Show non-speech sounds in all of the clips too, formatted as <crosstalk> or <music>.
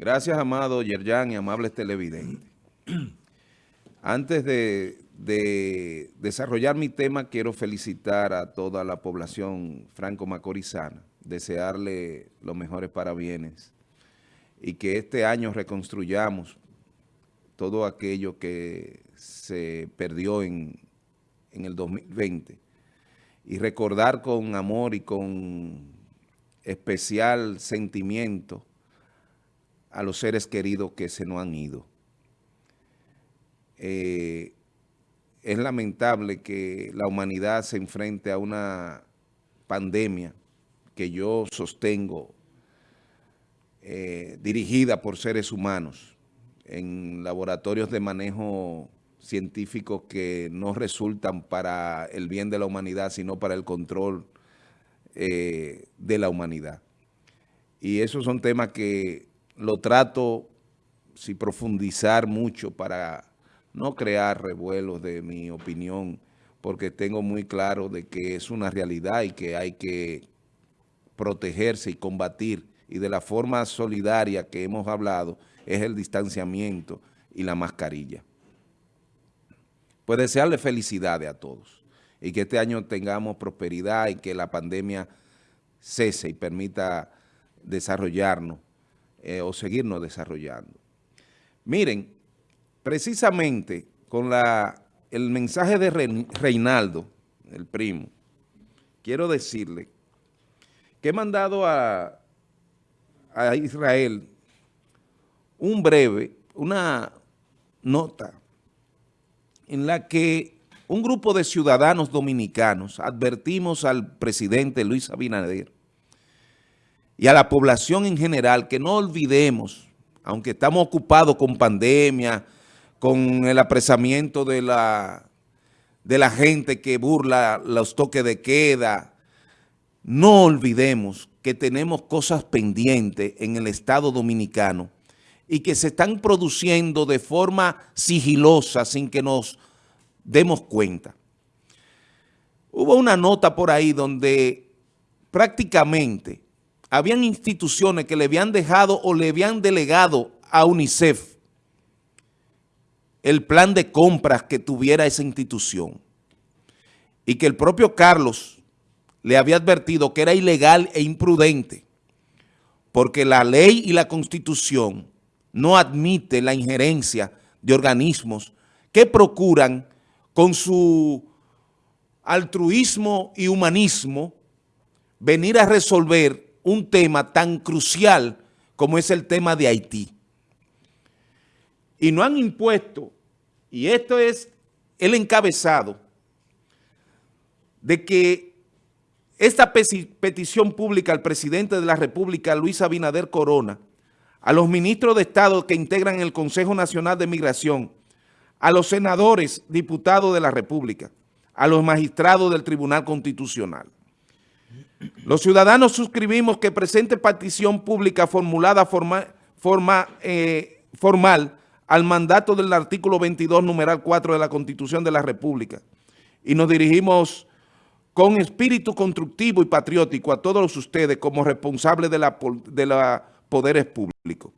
Gracias, amado Yerjan y amables televidentes. <clears throat> Antes de, desarrollar mi tema, quiero felicitar a toda la población franco-macorizana, desearle los mejores parabienes y que este año reconstruyamos todo aquello que se perdió en, en el 2020 y recordar con amor y con especial sentimiento a los seres queridos que se nos han ido. Eh, es lamentable que la humanidad se enfrente a una pandemia que yo sostengo eh, dirigida por seres humanos en laboratorios de manejo científico que no resultan para el bien de la humanidad, sino para el control eh, de la humanidad. Y esos son temas que lo trato, si profundizar mucho para no crear revuelos de mi opinión, porque tengo muy claro de que es una realidad y que hay que protegerse y combatir. Y de la forma solidaria que hemos hablado es el distanciamiento y la mascarilla. Pues desearle felicidades a todos y que este año tengamos prosperidad y que la pandemia cese y permita desarrollarnos eh, o seguirnos desarrollando. Miren, precisamente con la, el mensaje de Reinaldo, el primo, quiero decirle que he mandado a, a Israel un breve, una nota en la que un grupo de ciudadanos dominicanos advertimos al presidente Luis Abinader y a la población en general que no olvidemos, aunque estamos ocupados con pandemia, con el apresamiento de la, de la gente que burla los toques de queda, no olvidemos que tenemos cosas pendientes en el Estado Dominicano y que se están produciendo de forma sigilosa sin que nos demos cuenta. Hubo una nota por ahí donde prácticamente habían instituciones que le habían dejado o le habían delegado a UNICEF el plan de compras que tuviera esa institución. Y que el propio Carlos le había advertido que era ilegal e imprudente porque la ley y la constitución no admite la injerencia de organismos que procuran con su altruismo y humanismo venir a resolver un tema tan crucial como es el tema de Haití. Y no han impuesto, y esto es el encabezado, de que esta petición pública al presidente de la República, Luis Abinader Corona, a los ministros de Estado que integran el Consejo Nacional de Migración, a los senadores, diputados de la República, a los magistrados del Tribunal Constitucional, los ciudadanos suscribimos que presente petición pública formulada forma, eh, formal al mandato del artículo 22, numeral 4 de la Constitución de la República. Y nos dirigimos con espíritu constructivo y patriótico a todos ustedes como responsables de los de la poderes públicos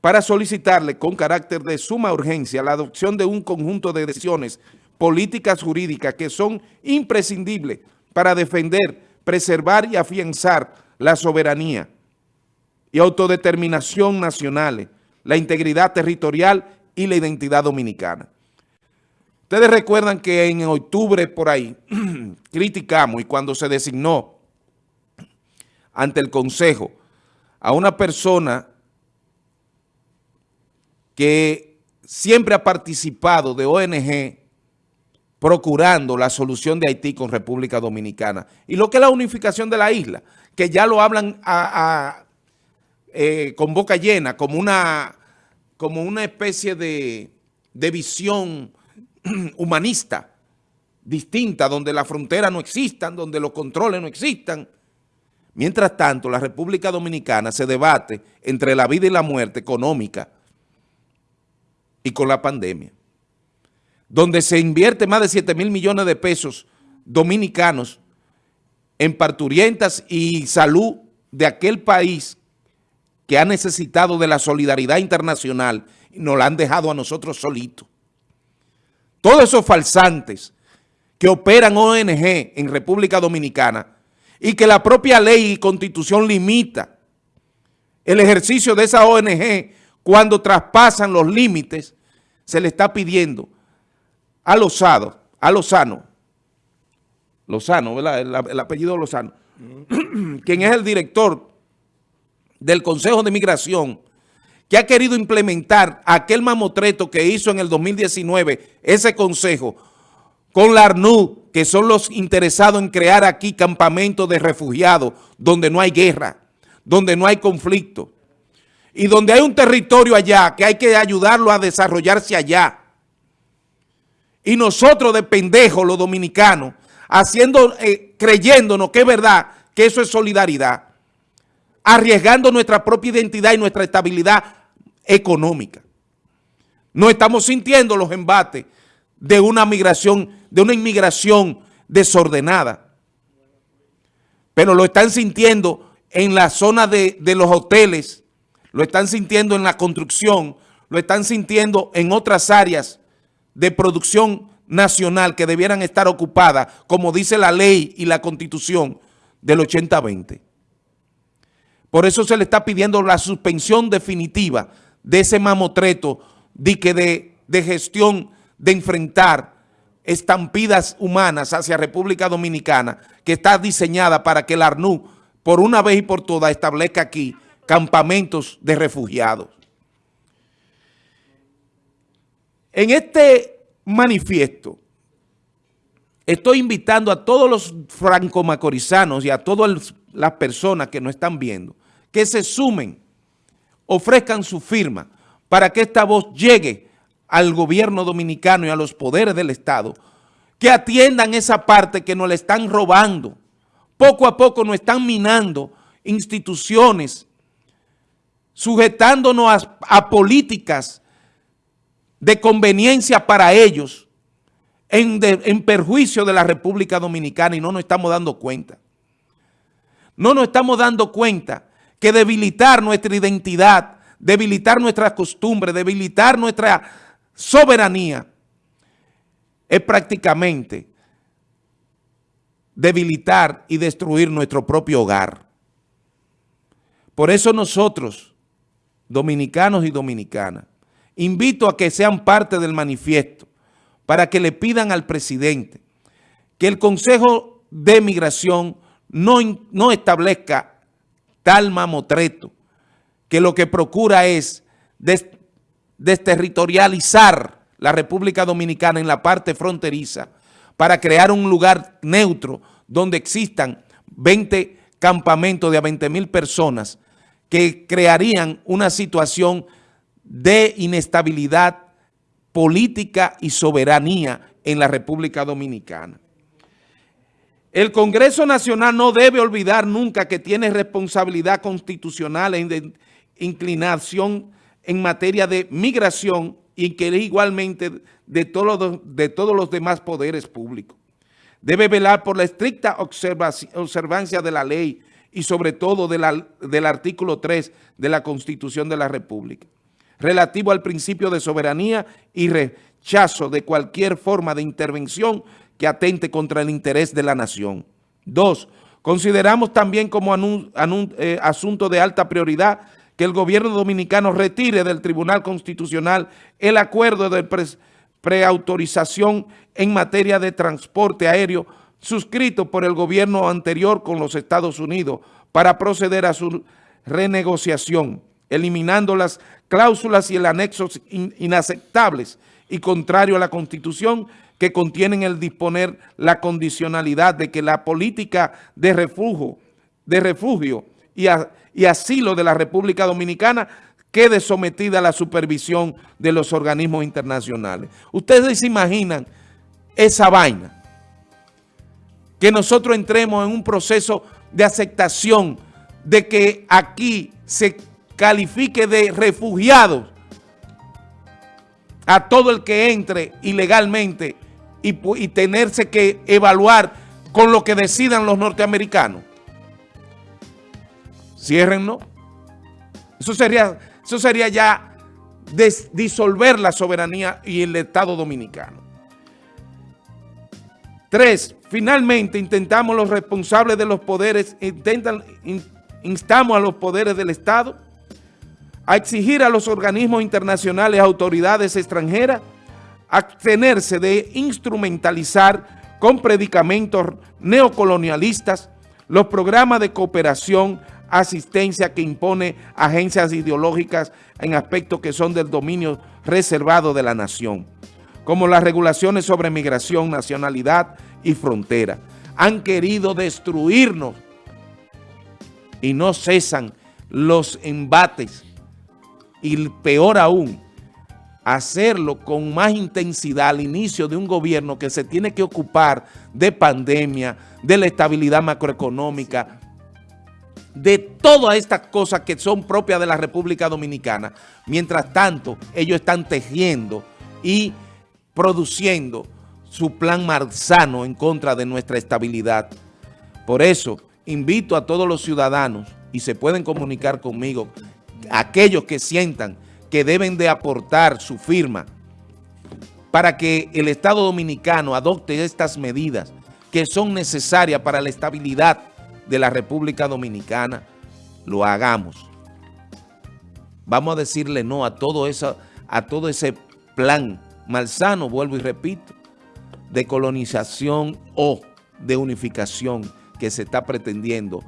para solicitarle con carácter de suma urgencia la adopción de un conjunto de decisiones políticas jurídicas que son imprescindibles para defender preservar y afianzar la soberanía y autodeterminación nacionales, la integridad territorial y la identidad dominicana. Ustedes recuerdan que en octubre por ahí <clears throat> criticamos y cuando se designó ante el Consejo a una persona que siempre ha participado de ONG procurando la solución de Haití con República Dominicana. Y lo que es la unificación de la isla, que ya lo hablan eh, con boca llena, como una, como una especie de, de visión <clears throat> humanista distinta, donde las fronteras no existan, donde los controles no existan. Mientras tanto, la República Dominicana se debate entre la vida y la muerte económica y con la pandemia donde se invierte más de 7 mil millones de pesos dominicanos en parturientas y salud de aquel país que ha necesitado de la solidaridad internacional y nos la han dejado a nosotros solitos. Todos esos falsantes que operan ONG en República Dominicana y que la propia ley y constitución limita el ejercicio de esa ONG cuando traspasan los límites, se le está pidiendo a Lozado, a Lozano, Lozano, ¿verdad? El, apellido Lozano, <clears throat> quien es el director del Consejo de Migración, que ha querido implementar aquel mamotreto que hizo en el 2019 ese consejo con la ARNU, que son los interesados en crear aquí campamentos de refugiados donde no hay guerra, donde no hay conflicto y donde hay un territorio allá que hay que ayudarlo a desarrollarse allá. Y nosotros de pendejos, los dominicanos, haciendo, eh, creyéndonos que es verdad, que eso es solidaridad, arriesgando nuestra propia identidad y nuestra estabilidad económica. No estamos sintiendo los embates de una migración, de una inmigración desordenada. Pero lo están sintiendo en la zona de, de los hoteles, lo están sintiendo en la construcción, lo están sintiendo en otras áreas de producción nacional que debieran estar ocupadas, como dice la ley y la constitución del 80-20. Por eso se le está pidiendo la suspensión definitiva de ese mamotreto de, de gestión de enfrentar estampidas humanas hacia República Dominicana que está diseñada para que el ARNU por una vez y por todas establezca aquí campamentos de refugiados. En este manifiesto estoy invitando a todos los franco-macorizanos y a todas las personas que nos están viendo que se sumen, ofrezcan su firma para que esta voz llegue al gobierno dominicano y a los poderes del Estado, que atiendan esa parte que nos la están robando. Poco a poco nos están minando instituciones, sujetándonos a, políticas de conveniencia para ellos, en, perjuicio de la República Dominicana y no nos estamos dando cuenta. No nos estamos dando cuenta que debilitar nuestra identidad, debilitar nuestras costumbres, debilitar nuestra soberanía, es prácticamente debilitar y destruir nuestro propio hogar. Por eso nosotros, dominicanos y dominicanas, invito a que sean parte del manifiesto para que le pidan al presidente que el Consejo de Migración no, no establezca tal mamotreto que lo que procura es desterritorializar la República Dominicana en la parte fronteriza para crear un lugar neutro donde existan 20 campamentos de a 20 mil personas que crearían una situación de inestabilidad política y soberanía en la República Dominicana. El Congreso Nacional no debe olvidar nunca que tiene responsabilidad constitucional en inclinación en materia de migración y que igualmente de, todos de todos los demás poderes públicos. Debe velar por la estricta observancia de la ley y sobre todo del artículo 3 de la Constitución de la República, relativo al principio de soberanía y rechazo de cualquier forma de intervención que atente contra el interés de la nación. Dos, consideramos también como eh, asunto de alta prioridad que el gobierno dominicano retire del Tribunal Constitucional el acuerdo de preautorización en materia de transporte aéreo suscrito por el gobierno anterior con los Estados Unidos para proceder a su renegociación, eliminando las cláusulas y el anexo inaceptables y contrario a la Constitución que contienen el disponer la condicionalidad de que la política de refugio, de refugio y, y asilo de la República Dominicana quede sometida a la supervisión de los organismos internacionales. Ustedes se imaginan esa vaina, que nosotros entremos en un proceso de aceptación de que aquí se califique de refugiados a todo el que entre ilegalmente y, tenerse que evaluar con lo que decidan los norteamericanos. Ciérrenlo. Eso sería, eso sería ya disolver la soberanía y el Estado Dominicano. Tres, finalmente intentamos los responsables de los poderes, intentan, instamos a los poderes del Estado a exigir a los organismos internacionales, autoridades extranjeras, abstenerse de instrumentalizar con predicamentos neocolonialistas los programas de cooperación, asistencia que impone agencias ideológicas en aspectos que son del dominio reservado de la nación, como las regulaciones sobre migración, nacionalidad y frontera. Han querido destruirnos y no cesan los embates y peor aún, hacerlo con más intensidad al inicio de un gobierno que se tiene que ocupar de pandemia, de la estabilidad macroeconómica, de todas estas cosas que son propias de la República Dominicana. Mientras tanto, ellos están tejiendo y produciendo su plan marzano en contra de nuestra estabilidad. Por eso, invito a todos los ciudadanos, y se pueden comunicar conmigo, aquellos que sientan que deben de aportar su firma para que el Estado Dominicano adopte estas medidas que son necesarias para la estabilidad de la República Dominicana, lo hagamos. Vamos a decirle no a todo, a todo ese plan malsano, vuelvo y repito, de colonización o de unificación que se está pretendiendo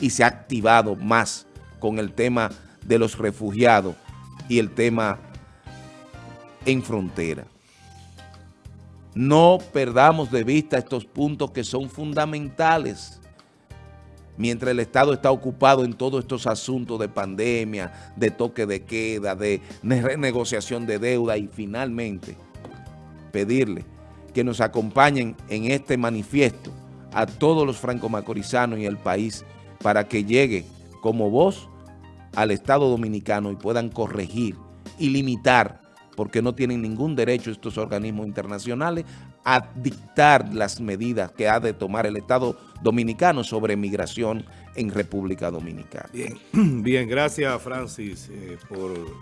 y se ha activado más con el tema de los refugiados y el tema en frontera. No perdamos de vista estos puntos que son fundamentales mientras el Estado está ocupado en todos estos asuntos de pandemia, de toque de queda, de renegociación de deuda y finalmente pedirle que nos acompañen en este manifiesto a todos los franco-macorizanos y el país para que llegue como voz al Estado Dominicano y puedan corregir y limitar, porque no tienen ningún derecho estos organismos internacionales, a dictar las medidas que ha de tomar el Estado Dominicano sobre migración en República Dominicana. Bien, <clears throat> bien gracias Francis eh, por